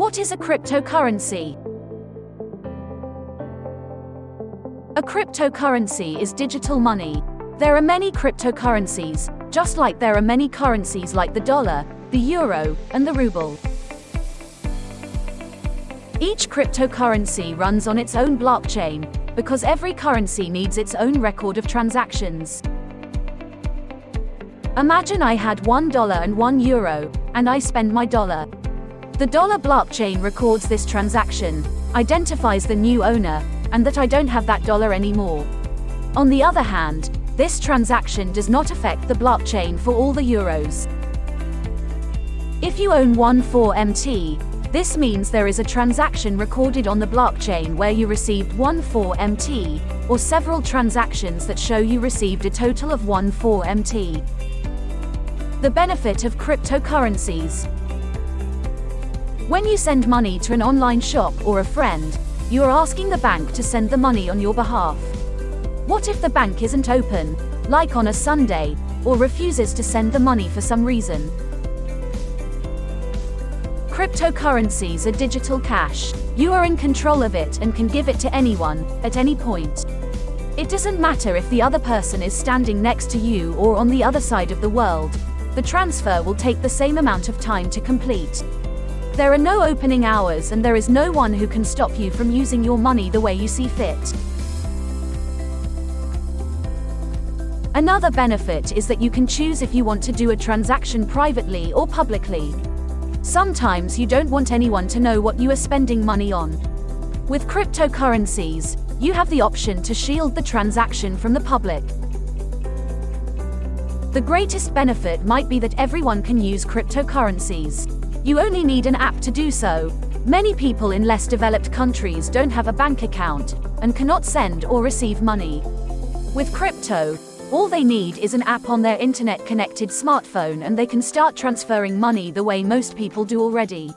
What is a cryptocurrency? A cryptocurrency is digital money. There are many cryptocurrencies, just like there are many currencies like the dollar, the euro, and the ruble. Each cryptocurrency runs on its own blockchain, because every currency needs its own record of transactions. Imagine I had $1 and 1 euro, and I spend my dollar. The dollar blockchain records this transaction, identifies the new owner, and that I don't have that dollar anymore. On the other hand, this transaction does not affect the blockchain for all the euros. If you own 14MT, this means there is a transaction recorded on the blockchain where you received 14MT, or several transactions that show you received a total of 14MT. The benefit of cryptocurrencies. When you send money to an online shop or a friend, you are asking the bank to send the money on your behalf. What if the bank isn't open, like on a Sunday, or refuses to send the money for some reason? Cryptocurrencies are digital cash. You are in control of it and can give it to anyone, at any point. It doesn't matter if the other person is standing next to you or on the other side of the world, the transfer will take the same amount of time to complete. There are no opening hours and there is no one who can stop you from using your money the way you see fit. Another benefit is that you can choose if you want to do a transaction privately or publicly. Sometimes you don't want anyone to know what you are spending money on. With cryptocurrencies, you have the option to shield the transaction from the public. The greatest benefit might be that everyone can use cryptocurrencies. You only need an app to do so. Many people in less developed countries don't have a bank account and cannot send or receive money. With crypto, all they need is an app on their internet connected smartphone and they can start transferring money the way most people do already.